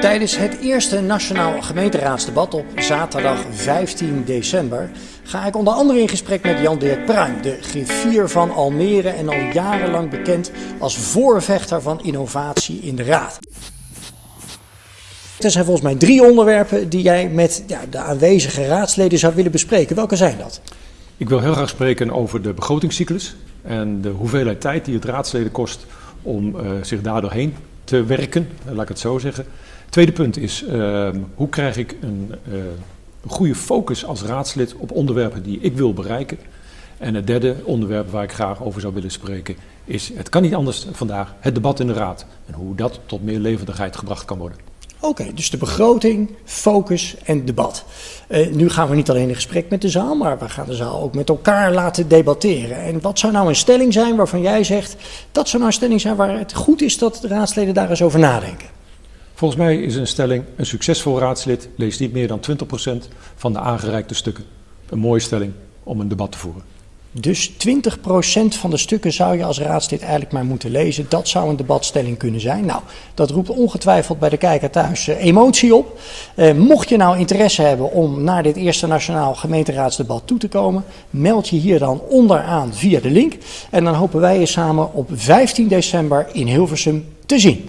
Tijdens het eerste nationaal gemeenteraadsdebat op zaterdag 15 december ga ik onder andere in gesprek met Jan-Dirk Pruim, de griffier van Almere en al jarenlang bekend als voorvechter van innovatie in de Raad. Er zijn volgens mij drie onderwerpen die jij met ja, de aanwezige raadsleden zou willen bespreken. Welke zijn dat? Ik wil heel graag spreken over de begrotingscyclus en de hoeveelheid tijd die het raadsleden kost om uh, zich daardoor heen te werken, laat ik het zo zeggen. Tweede punt is, uh, hoe krijg ik een, uh, goede focus als raadslid op onderwerpen die ik wil bereiken. En het derde onderwerp waar ik graag over zou willen spreken is, het kan niet anders vandaag, het debat in de raad. En hoe dat tot meer levendigheid gebracht kan worden. Oké, dus de begroting, focus en debat. Uh, nu gaan we niet alleen in gesprek met de zaal, maar we gaan de zaal ook met elkaar laten debatteren. En wat zou nou een stelling zijn waarvan jij zegt, dat zou nou een stelling zijn waar het goed is dat de raadsleden daar eens over nadenken? Volgens mij is een stelling, een succesvol raadslid leest niet meer dan 20% van de aangereikte stukken. Een mooie stelling om een debat te voeren. Dus 20% van de stukken zou je als raadslid eigenlijk maar moeten lezen. Dat zou een debatstelling kunnen zijn. Nou, dat roept ongetwijfeld bij de kijker thuis uh, emotie op. Uh, mocht je nou interesse hebben om naar dit eerste nationaal gemeenteraadsdebat toe te komen, meld je hier dan onderaan via de link. En dan hopen wij je samen op 15 december in Hilversum te zien.